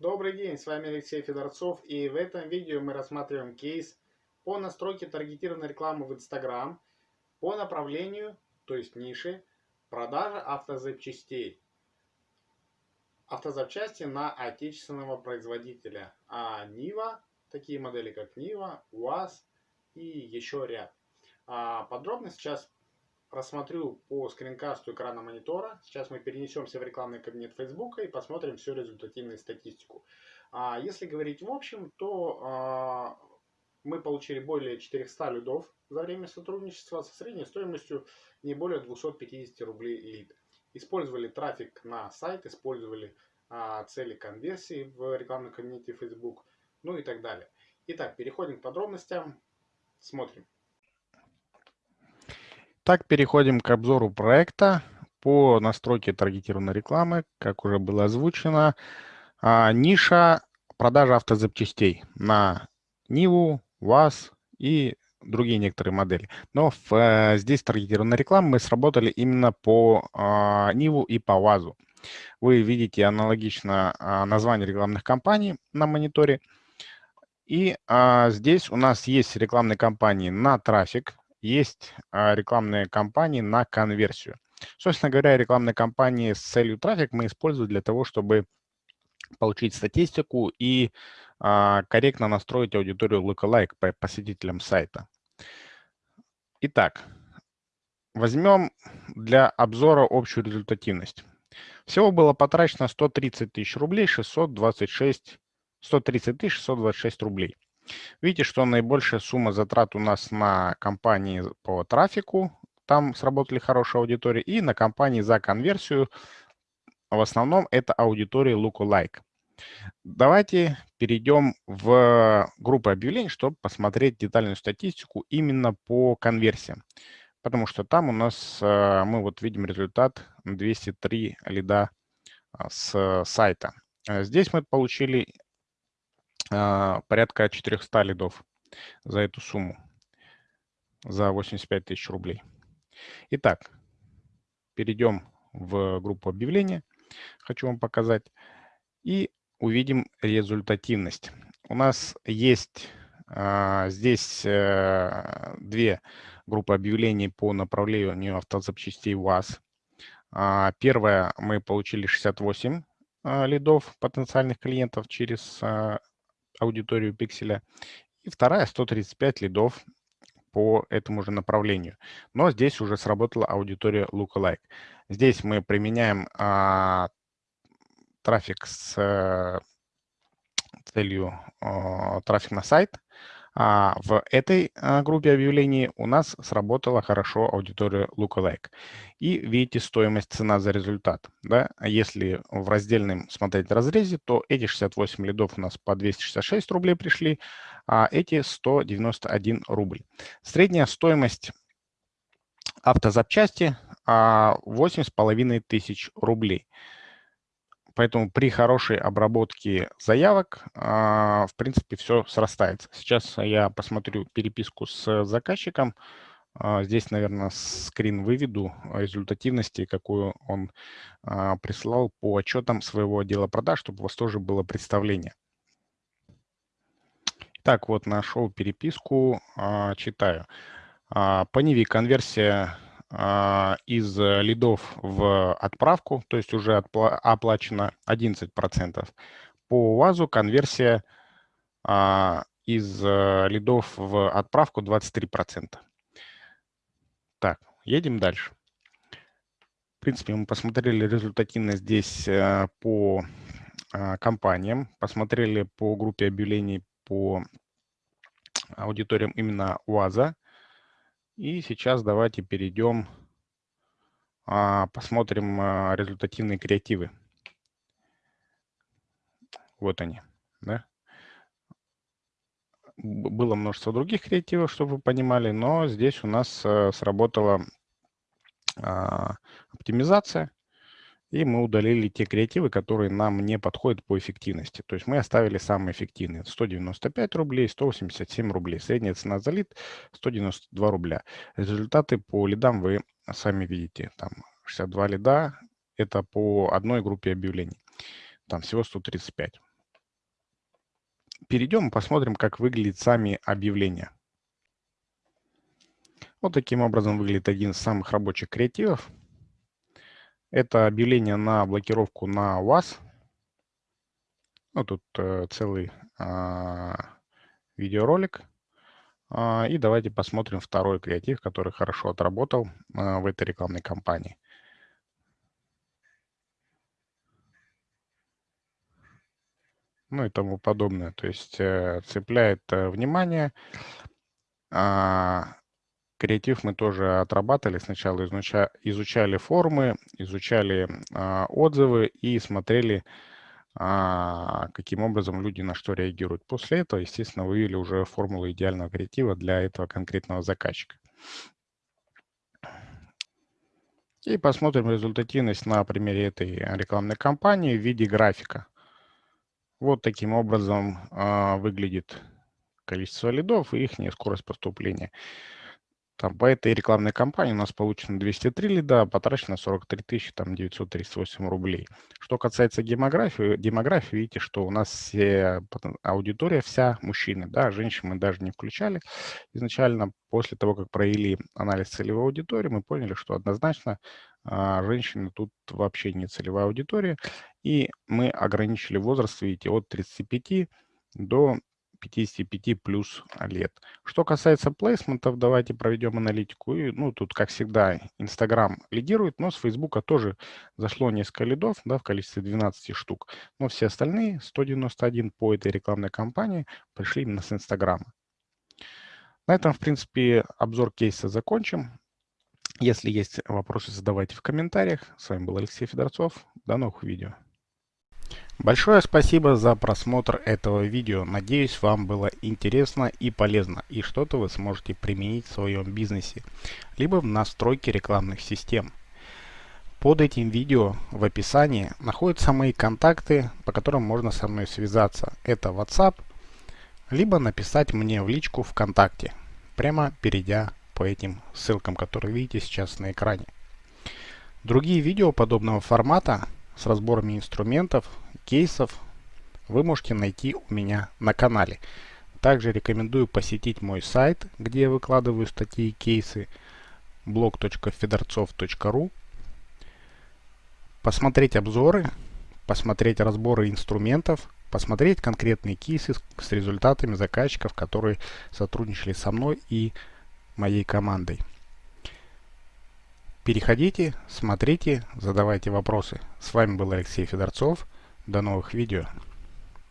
Добрый день, с вами Алексей Федорцов и в этом видео мы рассматриваем кейс по настройке таргетированной рекламы в Instagram по направлению, то есть нише, продажа автозапчастей. Автозапчасти на отечественного производителя, а Нива, такие модели как Нива, УАЗ и еще ряд. А подробно сейчас рассмотрю по скринкасту экрана монитора. Сейчас мы перенесемся в рекламный кабинет Facebook и посмотрим всю результативную статистику. А если говорить в общем, то а, мы получили более 400 лидов за время сотрудничества со средней стоимостью не более 250 рублей лид. Использовали трафик на сайт, использовали а, цели конверсии в рекламном кабинете Facebook, ну и так далее. Итак, переходим к подробностям, смотрим. Так, переходим к обзору проекта по настройке таргетированной рекламы. Как уже было озвучено, а, ниша продажи автозапчастей на Ниву, ВАЗ и другие некоторые модели. Но в, э, здесь таргетированная реклама мы сработали именно по э, Ниву и по ВАЗу. Вы видите аналогично э, название рекламных кампаний на мониторе. И э, здесь у нас есть рекламные кампании на трафик, есть а, рекламные кампании на конверсию. Собственно говоря, рекламные кампании с целью трафик мы используем для того, чтобы получить статистику и а, корректно настроить аудиторию lookalike по посетителям сайта. Итак, возьмем для обзора общую результативность. Всего было потрачено 130 тысяч рублей, 626, 130 тысяч 626 рублей. Видите, что наибольшая сумма затрат у нас на компании по трафику, там сработали хорошая аудитория, и на компании за конверсию, в основном это аудитория lookalike. Давайте перейдем в группу объявлений, чтобы посмотреть детальную статистику именно по конверсиям. Потому что там у нас э, мы вот видим результат 203 лида а, с сайта. Э, здесь мы получили порядка 400 лидов за эту сумму, за 85 тысяч рублей. Итак, перейдем в группу объявления, хочу вам показать, и увидим результативность. У нас есть а, здесь а, две группы объявлений по направлению автозапчастей УАЗ. А, первая мы получили 68 а, лидов потенциальных клиентов через а, аудиторию пикселя. И вторая 135 лидов по этому же направлению. Но здесь уже сработала аудитория lookalike. Здесь мы применяем а, трафик с а, целью а, трафик на сайт. А в этой а, группе объявлений у нас сработала хорошо аудитория Lookalike. И видите стоимость цена за результат. Да? Если в раздельном смотреть разрезе, то эти 68 лидов у нас по 266 рублей пришли, а эти 191 рубль. Средняя стоимость автозапчасти 8,5 тысяч рублей. Поэтому при хорошей обработке заявок, а, в принципе, все срастается. Сейчас я посмотрю переписку с заказчиком. А, здесь, наверное, скрин выведу результативности, какую он а, прислал по отчетам своего отдела продаж, чтобы у вас тоже было представление. Так, вот нашел переписку, читаю. По Ниве конверсия из э, лидов в отправку, то есть уже оплачено 11%. По УАЗу конверсия а, из э, лидов в отправку 23%. Так, едем дальше. В принципе, мы посмотрели результативность здесь э, по а, компаниям, посмотрели по группе объявлений по аудиториям именно УАЗа. И сейчас давайте перейдем, а, посмотрим а, результативные креативы. Вот они. Да? Было множество других креативов, чтобы вы понимали, но здесь у нас э, сработала а, оптимизация и мы удалили те креативы, которые нам не подходят по эффективности. То есть мы оставили самые эффективные. 195 рублей, 187 рублей. Средняя цена за лид 192 рубля. Результаты по лидам вы сами видите. Там 62 лида – это по одной группе объявлений. Там всего 135. перейдем и посмотрим, как выглядят сами объявления. Вот таким образом выглядит один из самых рабочих креативов. Это объявление на блокировку на вас. Ну, тут э, целый э, видеоролик. Э, и давайте посмотрим второй креатив, который хорошо отработал э, в этой рекламной кампании. Ну и тому подобное. То есть э, цепляет э, внимание. Э, Креатив мы тоже отрабатывали. Сначала изуча, изучали формы, изучали а, отзывы и смотрели, а, каким образом люди на что реагируют. После этого, естественно, вывели уже формулу идеального креатива для этого конкретного заказчика. И посмотрим результативность на примере этой рекламной кампании в виде графика. Вот таким образом а, выглядит количество лидов и их скорость поступления. Там по этой рекламной кампании у нас получено 203 лида, потрачено 43 тысячи, там 938 рублей. Что касается демографии, демографии, видите, что у нас все, аудитория вся мужчины, да, женщин мы даже не включали. Изначально, после того, как провели анализ целевой аудитории, мы поняли, что однозначно а, женщины тут вообще не целевая аудитория, и мы ограничили возраст, видите, от 35 до 55 плюс лет. Что касается плейсментов, давайте проведем аналитику. И, ну, тут, как всегда, Инстаграм лидирует, но с Фейсбука тоже зашло несколько лидов, да, в количестве 12 штук. Но все остальные, 191 по этой рекламной кампании, пришли именно с Инстаграма. На этом, в принципе, обзор кейса закончим. Если есть вопросы, задавайте в комментариях. С вами был Алексей Федорцов. До новых видео. Большое спасибо за просмотр этого видео. Надеюсь, вам было интересно и полезно, и что-то вы сможете применить в своем бизнесе, либо в настройке рекламных систем. Под этим видео в описании находятся мои контакты, по которым можно со мной связаться. Это WhatsApp, либо написать мне в личку ВКонтакте, прямо перейдя по этим ссылкам, которые видите сейчас на экране. Другие видео подобного формата с разборами инструментов, кейсов вы можете найти у меня на канале. Также рекомендую посетить мой сайт, где я выкладываю статьи и кейсы blog.fedorцов.ru посмотреть обзоры, посмотреть разборы инструментов, посмотреть конкретные кейсы с результатами заказчиков, которые сотрудничали со мной и моей командой. Переходите, смотрите, задавайте вопросы. С вами был Алексей Федорцов. До новых видео.